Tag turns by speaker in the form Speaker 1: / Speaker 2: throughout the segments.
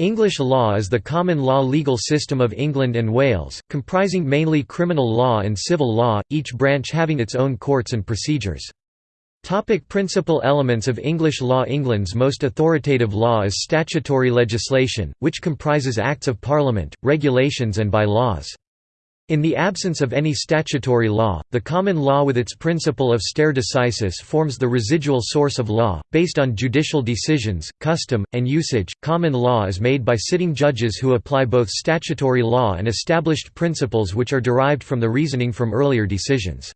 Speaker 1: English law is the common law legal system of England and Wales, comprising mainly criminal law and civil law, each branch having its own courts and procedures. Topic principal elements of English law England's most authoritative law is statutory legislation, which comprises Acts of Parliament, regulations and by-laws. In the absence of any statutory law, the common law with its principle of stare decisis forms the residual source of law, based on judicial decisions, custom, and usage. Common law is made by sitting judges who apply both statutory law and established principles which are derived from the reasoning from earlier decisions.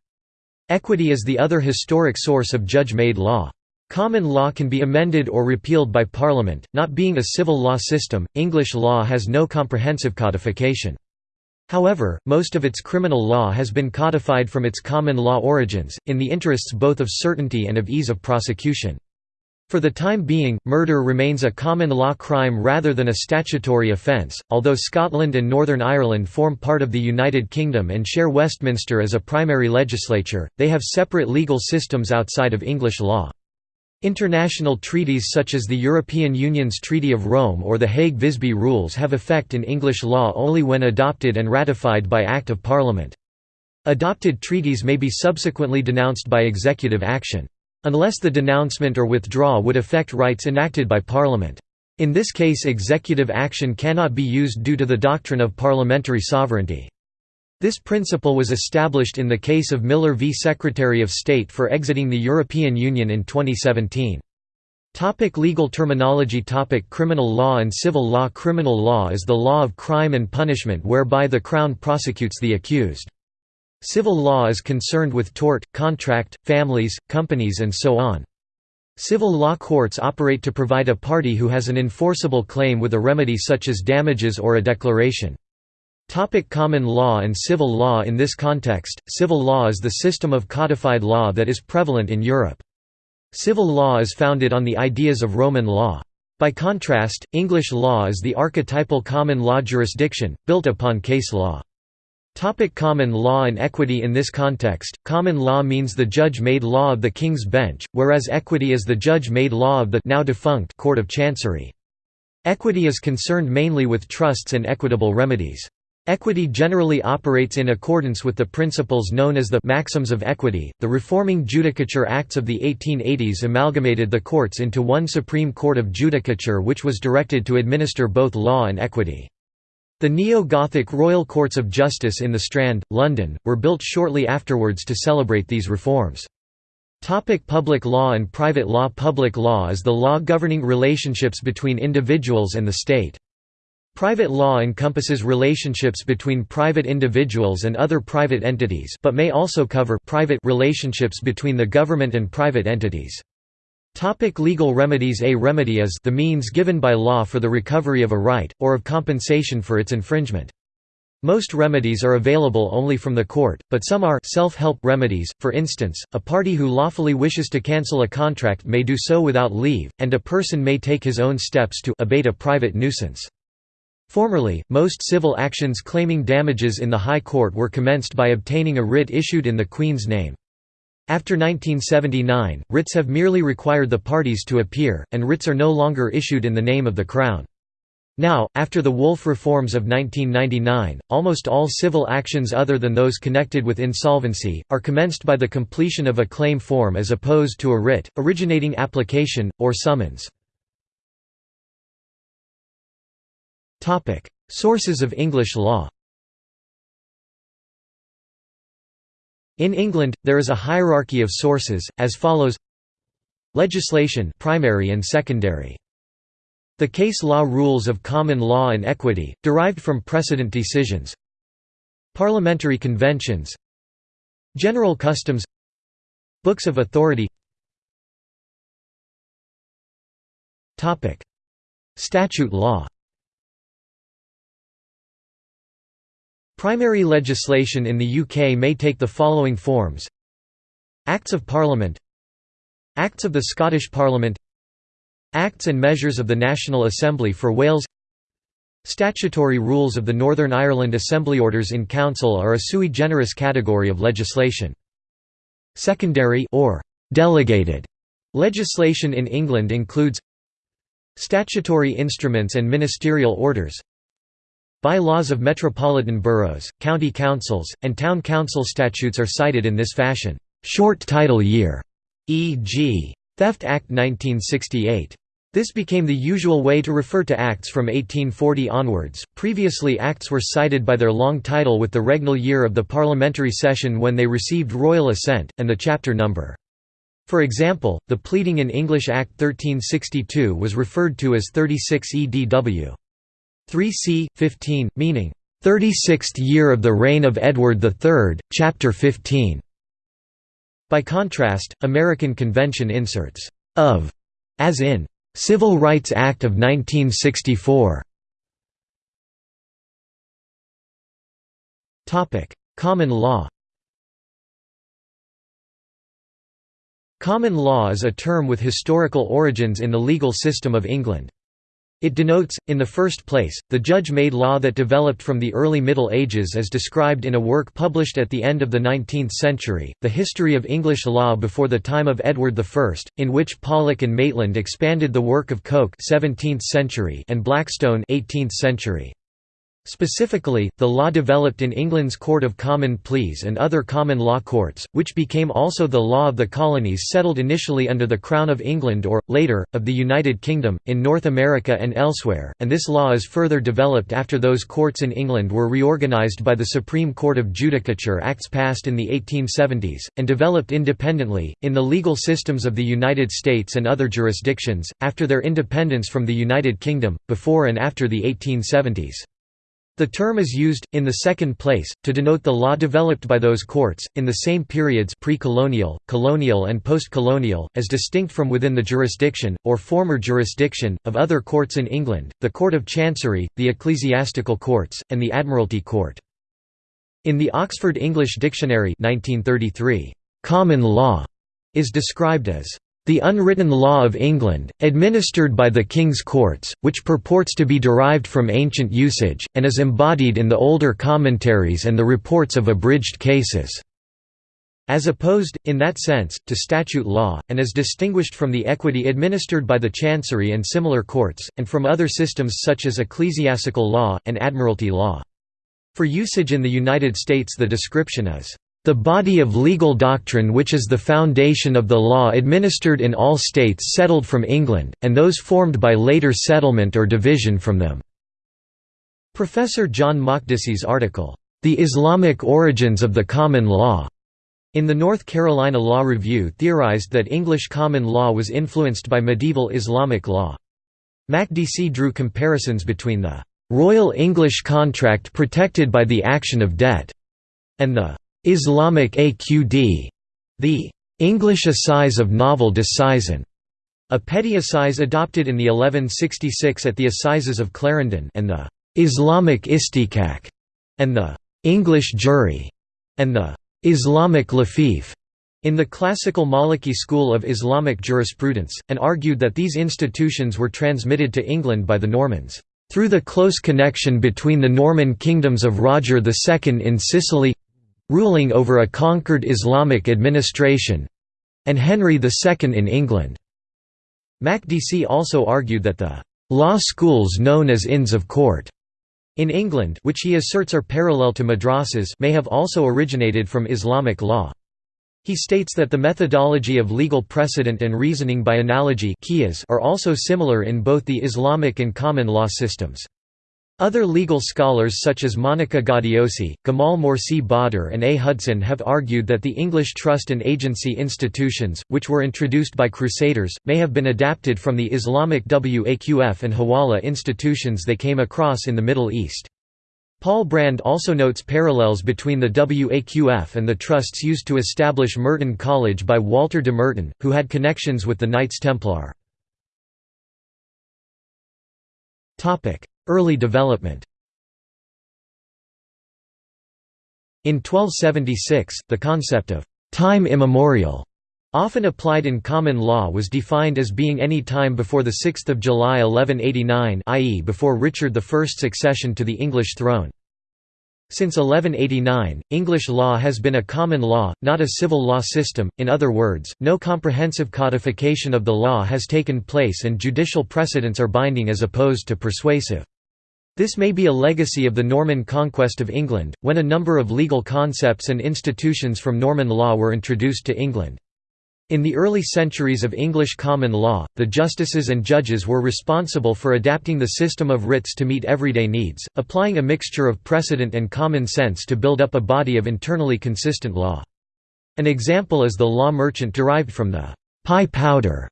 Speaker 1: Equity is the other historic source of judge-made law. Common law can be amended or repealed by Parliament. Not being a civil law system, English law has no comprehensive codification. However, most of its criminal law has been codified from its common law origins, in the interests both of certainty and of ease of prosecution. For the time being, murder remains a common law crime rather than a statutory offence, although Scotland and Northern Ireland form part of the United Kingdom and share Westminster as a primary legislature, they have separate legal systems outside of English law. International treaties such as the European Union's Treaty of Rome or the Hague-Visby Rules have effect in English law only when adopted and ratified by Act of Parliament. Adopted treaties may be subsequently denounced by executive action. Unless the denouncement or withdrawal would affect rights enacted by Parliament. In this case executive action cannot be used due to the doctrine of parliamentary sovereignty. This principle was established in the case of Miller v Secretary of State for exiting the European Union in 2017. Topic legal terminology Topic Criminal law and civil law Criminal law is the law of crime and punishment whereby the Crown prosecutes the accused. Civil law is concerned with tort, contract, families, companies and so on. Civil law courts operate to provide a party who has an enforceable claim with a remedy such as damages or a declaration. Topic common law and civil law In this context, civil law is the system of codified law that is prevalent in Europe. Civil law is founded on the ideas of Roman law. By contrast, English law is the archetypal common law jurisdiction, built upon case law. Topic common law and equity In this context, common law means the judge-made law of the King's Bench, whereas equity is the judge-made law of the now defunct Court of Chancery. Equity is concerned mainly with trusts and equitable remedies. Equity generally operates in accordance with the principles known as the maxims of equity. The reforming Judicature Acts of the 1880s amalgamated the courts into one Supreme Court of Judicature which was directed to administer both law and equity. The neo-Gothic Royal Courts of Justice in the Strand, London, were built shortly afterwards to celebrate these reforms. Topic public law and private law Public law is the law governing relationships between individuals and the state. Private law encompasses relationships between private individuals and other private entities but may also cover private relationships between the government and private entities. Topic legal remedies A remedy is the means given by law for the recovery of a right, or of compensation for its infringement. Most remedies are available only from the court, but some are self-help remedies, for instance, a party who lawfully wishes to cancel a contract may do so without leave, and a person may take his own steps to abate a private nuisance. Formerly, most civil actions claiming damages in the High Court were commenced by obtaining a writ issued in the Queen's name. After 1979, writs have merely required the parties to appear, and writs are no longer issued in the name of the Crown. Now, after the Woolf reforms of 1999, almost all civil actions other than those connected with insolvency, are commenced by the completion of a claim form as opposed to a writ, originating application, or summons. Sources of English law In England, there is a hierarchy of sources, as follows. Legislation primary and secondary. The case law rules of common law and equity, derived from precedent decisions. Parliamentary conventions. General customs. Books of authority. Statute law Primary legislation in the UK may take the following forms. Acts of Parliament. Acts of the Scottish Parliament. Acts and measures of the National Assembly for Wales. Statutory rules of the Northern Ireland Assembly Orders in Council are a sui generis category of legislation. Secondary or delegated legislation in England includes Statutory instruments and ministerial orders By-laws of metropolitan boroughs, county councils, and town council statutes are cited in this fashion. Short title year, e.g. Theft Act 1968. This became the usual way to refer to acts from 1840 onwards. Previously, acts were cited by their long title with the regnal year of the parliamentary session when they received royal assent, and the chapter number. For example, the pleading in English Act 1362 was referred to as 36 EDW. 3c. 15, meaning, 36th year of the reign of Edward III, Chapter 15. By contrast, American Convention inserts of, as in Civil Rights Act of 1964. Topic: Common law. Common law is a term with historical origins in the legal system of England. It denotes, in the first place, the judge-made law that developed from the early Middle Ages as described in a work published at the end of the 19th century, The History of English Law Before the Time of Edward I, in which Pollock and Maitland expanded the work of Coke 17th century and Blackstone 18th century. Specifically, the law developed in England's Court of Common Pleas and other common law courts, which became also the law of the colonies settled initially under the Crown of England or, later, of the United Kingdom, in North America and elsewhere, and this law is further developed after those courts in England were reorganised by the Supreme Court of Judicature Acts passed in the 1870s, and developed independently, in the legal systems of the United States and other jurisdictions, after their independence from the United Kingdom, before and after the 1870s. The term is used, in the second place, to denote the law developed by those courts, in the same periods pre-colonial, colonial and post-colonial, as distinct from within the jurisdiction, or former jurisdiction, of other courts in England, the Court of Chancery, the Ecclesiastical Courts, and the Admiralty Court. In the Oxford English Dictionary 1933, "'common law' is described as the unwritten law of England, administered by the King's Courts, which purports to be derived from ancient usage, and is embodied in the older commentaries and the reports of abridged cases." As opposed, in that sense, to statute law, and as distinguished from the equity administered by the Chancery and similar courts, and from other systems such as ecclesiastical law, and admiralty law. For usage in the United States the description is, the body of legal doctrine which is the foundation of the law administered in all states settled from England, and those formed by later settlement or division from them." Professor John Makdisi's article, "'The Islamic Origins of the Common Law' in the North Carolina Law Review theorized that English common law was influenced by medieval Islamic law. Makdisi drew comparisons between the "'Royal English contract protected by the action of debt' and the Islamic AQD, the English Assize of Novel Disseisin, a petty assize adopted in the 1166 at the Assizes of Clarendon and the Islamic Istihqaq, and the English Jury, and the Islamic Lafif in the classical Maliki school of Islamic jurisprudence, and argued that these institutions were transmitted to England by the Normans, through the close connection between the Norman kingdoms of Roger II in Sicily ruling over a conquered Islamic administration and Henry II in England. Makdisi also argued that the law schools known as Inns of Court in England which he asserts are parallel to madrasas may have also originated from Islamic law. He states that the methodology of legal precedent and reasoning by analogy are also similar in both the Islamic and common law systems. Other legal scholars such as Monica Gaudiosi, Gamal Morsi Badr and A. Hudson have argued that the English trust and agency institutions, which were introduced by Crusaders, may have been adapted from the Islamic Waqf and Hawala institutions they came across in the Middle East. Paul Brand also notes parallels between the Waqf and the trusts used to establish Merton College by Walter de Merton, who had connections with the Knights Templar. Early development In 1276, the concept of «time immemorial» often applied in common law was defined as being any time before 6 July 1189 i.e. before Richard I's accession to the English throne. Since 1189, English law has been a common law, not a civil law system, in other words, no comprehensive codification of the law has taken place and judicial precedents are binding as opposed to persuasive. This may be a legacy of the Norman conquest of England, when a number of legal concepts and institutions from Norman law were introduced to England. In the early centuries of English common law, the justices and judges were responsible for adapting the system of writs to meet everyday needs, applying a mixture of precedent and common sense to build up a body of internally consistent law. An example is the law merchant derived from the «pie powder»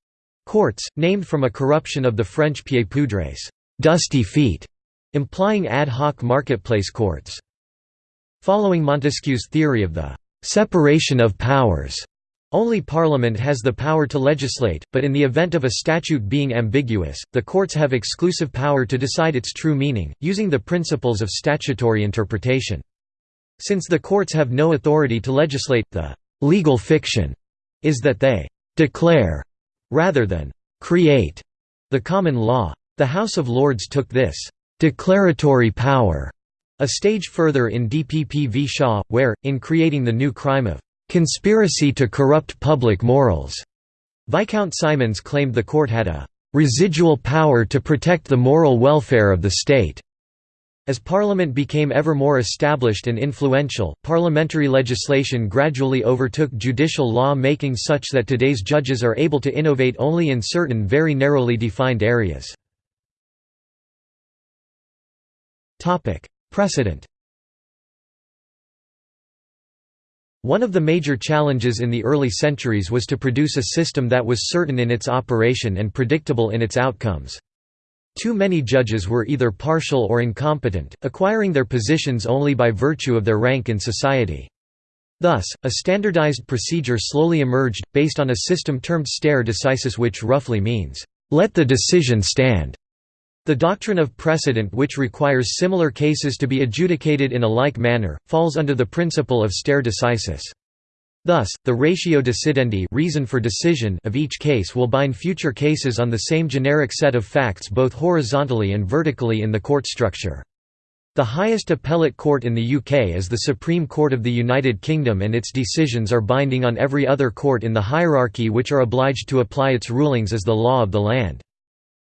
Speaker 1: courts, named from a corruption of the French pieds poudres dusty feet", implying ad hoc marketplace courts. Following Montesquieu's theory of the «separation of powers», only Parliament has the power to legislate, but in the event of a statute being ambiguous, the courts have exclusive power to decide its true meaning, using the principles of statutory interpretation. Since the courts have no authority to legislate, the «legal fiction» is that they «declare» rather than «create» the common law. The House of Lords took this «declaratory power» a stage further in DPP v Shaw, where, in creating the new crime of conspiracy to corrupt public morals. Viscount Simonds claimed the court had a residual power to protect the moral welfare of the state. As Parliament became ever more established and influential, parliamentary legislation gradually overtook judicial law making such that today's judges are able to innovate only in certain very narrowly defined areas. Precedent One of the major challenges in the early centuries was to produce a system that was certain in its operation and predictable in its outcomes. Too many judges were either partial or incompetent, acquiring their positions only by virtue of their rank in society. Thus, a standardized procedure slowly emerged, based on a system termed stare decisis which roughly means, "...let the decision stand." The doctrine of precedent which requires similar cases to be adjudicated in a like manner, falls under the principle of stare decisis. Thus, the ratio decidendi reason for decision of each case will bind future cases on the same generic set of facts both horizontally and vertically in the court structure. The highest appellate court in the UK is the Supreme Court of the United Kingdom and its decisions are binding on every other court in the hierarchy which are obliged to apply its rulings as the law of the land.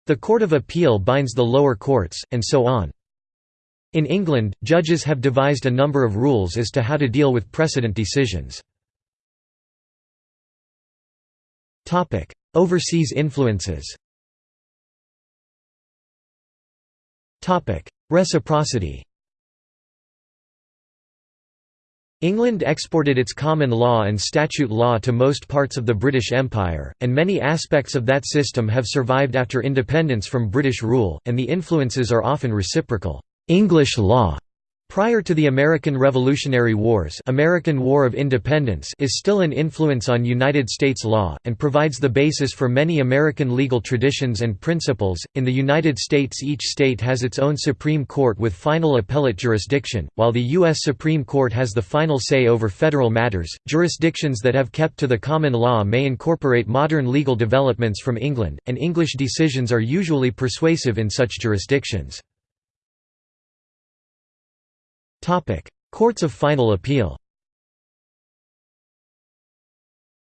Speaker 1: The Court of Appeal binds the lower courts, and so on. In England, judges have devised a number of rules as to how to deal with precedent decisions. Overseas influences Reciprocity England exported its common law and statute law to most parts of the British Empire, and many aspects of that system have survived after independence from British rule, and the influences are often reciprocal. English law Prior to the American Revolutionary Wars American War of Independence is still an influence on United States law, and provides the basis for many American legal traditions and principles. In the United States each state has its own Supreme Court with final appellate jurisdiction, while the U.S. Supreme Court has the final say over federal matters. Jurisdictions that have kept to the common law may incorporate modern legal developments from England, and English decisions are usually persuasive in such jurisdictions. Courts of final appeal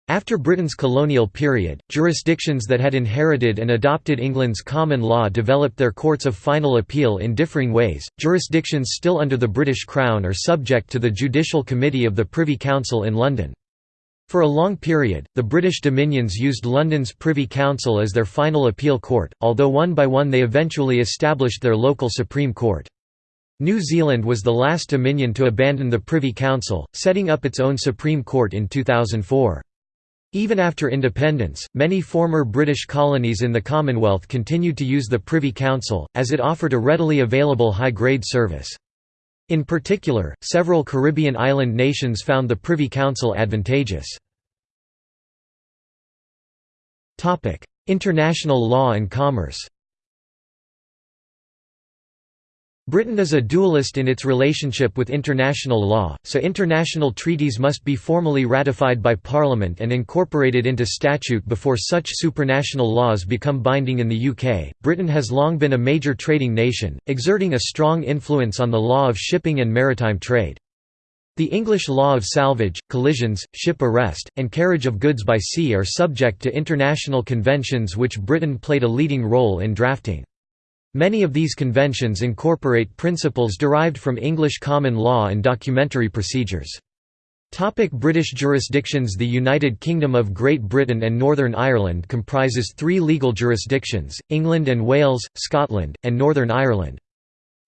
Speaker 1: After Britain's colonial period, jurisdictions that had inherited and adopted England's common law developed their courts of final appeal in differing ways. Jurisdictions still under the British Crown are subject to the Judicial Committee of the Privy Council in London. For a long period, the British Dominions used London's Privy Council as their final appeal court, although one by one they eventually established their local Supreme Court. New Zealand was the last Dominion to abandon the Privy Council, setting up its own Supreme Court in 2004. Even after independence, many former British colonies in the Commonwealth continued to use the Privy Council, as it offered a readily available high-grade service. In particular, several Caribbean island nations found the Privy Council advantageous. International law and commerce Britain is a dualist in its relationship with international law, so international treaties must be formally ratified by Parliament and incorporated into statute before such supranational laws become binding in the UK. Britain has long been a major trading nation, exerting a strong influence on the law of shipping and maritime trade. The English law of salvage, collisions, ship arrest, and carriage of goods by sea are subject to international conventions which Britain played a leading role in drafting. Many of these conventions incorporate principles derived from English common law and documentary procedures. Topic British jurisdictions The United Kingdom of Great Britain and Northern Ireland comprises three legal jurisdictions, England and Wales, Scotland, and Northern Ireland.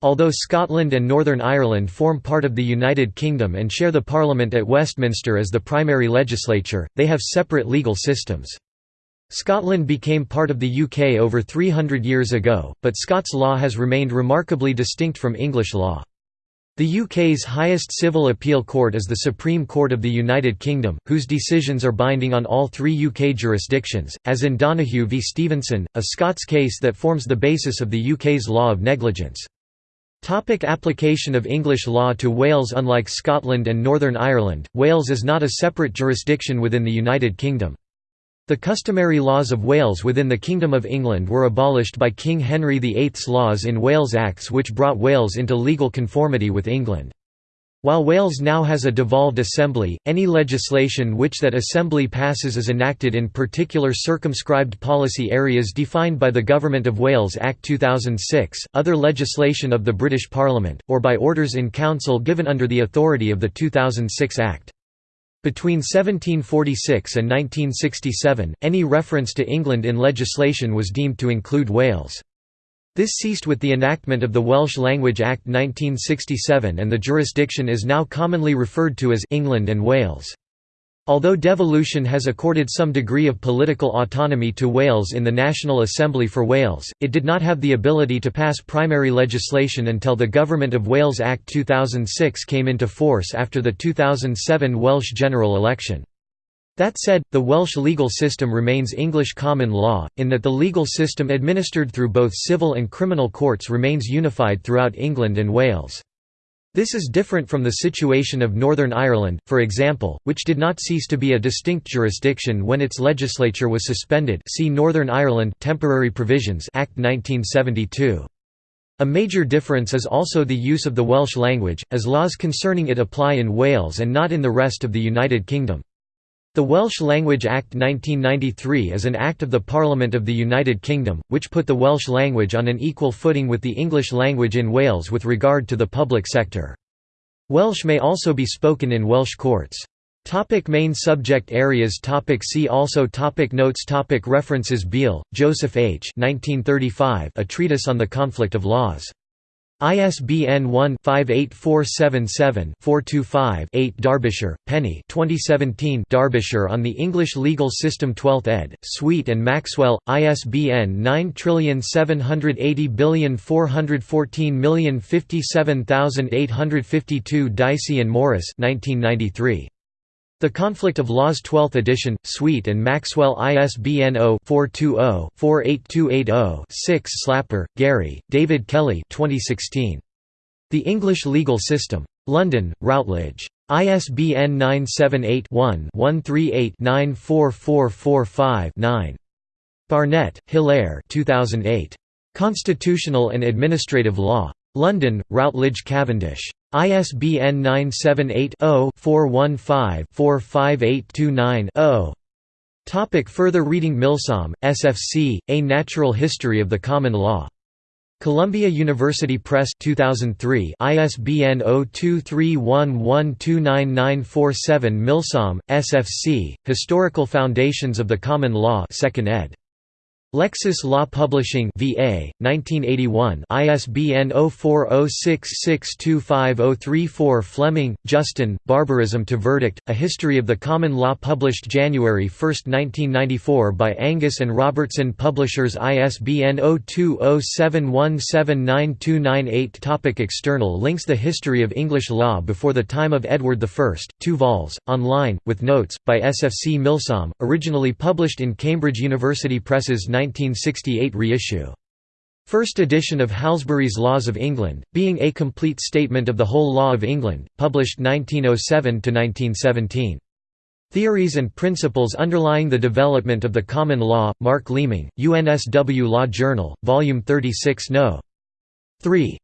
Speaker 1: Although Scotland and Northern Ireland form part of the United Kingdom and share the Parliament at Westminster as the primary legislature, they have separate legal systems. Scotland became part of the UK over 300 years ago, but Scots law has remained remarkably distinct from English law. The UK's highest civil appeal court is the Supreme Court of the United Kingdom, whose decisions are binding on all three UK jurisdictions, as in Donoghue v Stevenson, a Scots case that forms the basis of the UK's law of negligence. Topic application of English law to Wales Unlike Scotland and Northern Ireland, Wales is not a separate jurisdiction within the United Kingdom. The customary laws of Wales within the Kingdom of England were abolished by King Henry VIII's laws in Wales Acts which brought Wales into legal conformity with England. While Wales now has a devolved assembly, any legislation which that assembly passes is enacted in particular circumscribed policy areas defined by the Government of Wales Act 2006, other legislation of the British Parliament, or by orders in council given under the authority of the 2006 Act. Between 1746 and 1967, any reference to England in legislation was deemed to include Wales. This ceased with the enactment of the Welsh Language Act 1967 and the jurisdiction is now commonly referred to as England and Wales. Although devolution has accorded some degree of political autonomy to Wales in the National Assembly for Wales, it did not have the ability to pass primary legislation until the Government of Wales Act 2006 came into force after the 2007 Welsh general election. That said, the Welsh legal system remains English common law, in that the legal system administered through both civil and criminal courts remains unified throughout England and Wales. This is different from the situation of Northern Ireland, for example, which did not cease to be a distinct jurisdiction when its legislature was suspended see Northern Ireland Temporary Provisions Act 1972. A major difference is also the use of the Welsh language, as laws concerning it apply in Wales and not in the rest of the United Kingdom. The Welsh Language Act 1993 is an act of the Parliament of the United Kingdom, which put the Welsh language on an equal footing with the English language in Wales with regard to the public sector. Welsh may also be spoken in Welsh courts. Topic main subject areas topic See also topic Notes topic References Beale, Joseph H. 1935, a Treatise on the Conflict of Laws. ISBN 1-58477-425-8 Derbyshire, Penny 2017 Derbyshire on the English Legal System 12th ed., Sweet and Maxwell, ISBN 9780414057852 Dicey and Morris 1993. The Conflict of Laws 12th edition, Sweet and Maxwell ISBN 0-420-48280-6 Slapper, Gary, David Kelly 2016. The English Legal System. London, Routledge. ISBN 978-1-138-94445-9. Barnett, Hilaire 2008. Constitutional and Administrative Law. London, Routledge Cavendish. ISBN 978-0-415-45829-0. Topic further reading Milsom, SFC, A Natural History of the Common Law. Columbia University Press 2003 ISBN 0231129947 Milsom, SFC, Historical Foundations of the Common Law 2nd ed. Lexis Law Publishing VA 1981 ISBN 0406625034 Fleming, Justin Barbarism to Verdict A History of the Common Law published January 1, 1994 by Angus and Robertson Publishers ISBN 0207179298 Topic External links The History of English Law before the time of Edward I, 2 vols, online, with notes, by SFC Milsom, originally published in Cambridge University Press's 1968 reissue. First edition of Halsbury's Laws of England, being a complete statement of the whole law of England, published 1907–1917. Theories and principles underlying the development of the common law, Mark Leeming, UNSW Law Journal, Volume 36 No. 3.